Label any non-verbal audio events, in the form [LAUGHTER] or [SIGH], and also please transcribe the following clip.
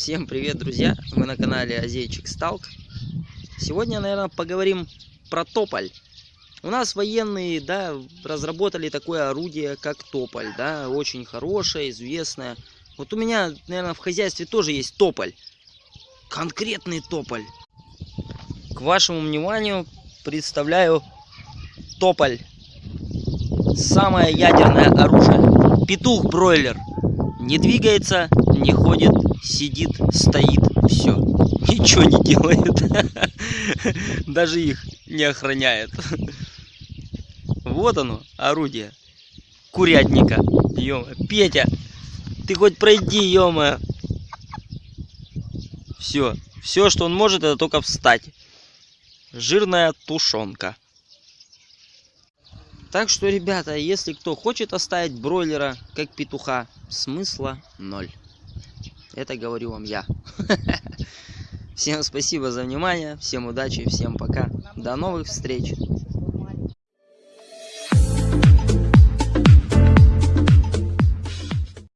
Всем привет, друзья! Вы на канале Азейчик Сталк. Сегодня, наверное, поговорим про тополь. У нас военные, да, разработали такое орудие, как тополь, да, очень хорошее, известное. Вот у меня, наверное, в хозяйстве тоже есть тополь. Конкретный тополь. К вашему вниманию представляю тополь. Самое ядерное оружие. Петух-бройлер. Не двигается, не ходит, сидит, стоит, все. [LAUGHS] Ничего не делает. [LAUGHS] Даже их не охраняет. [LAUGHS] Вот оно, орудие. Курятника. ё Петя, ты хоть пройди, ё Все. Все, что он может, это только встать. Жирная тушенка. Так что, ребята, если кто хочет оставить бройлера как петуха, смысла ноль. Это говорю вам я. [LAUGHS] Всем спасибо за внимание, всем удачи, всем пока. До новых встреч.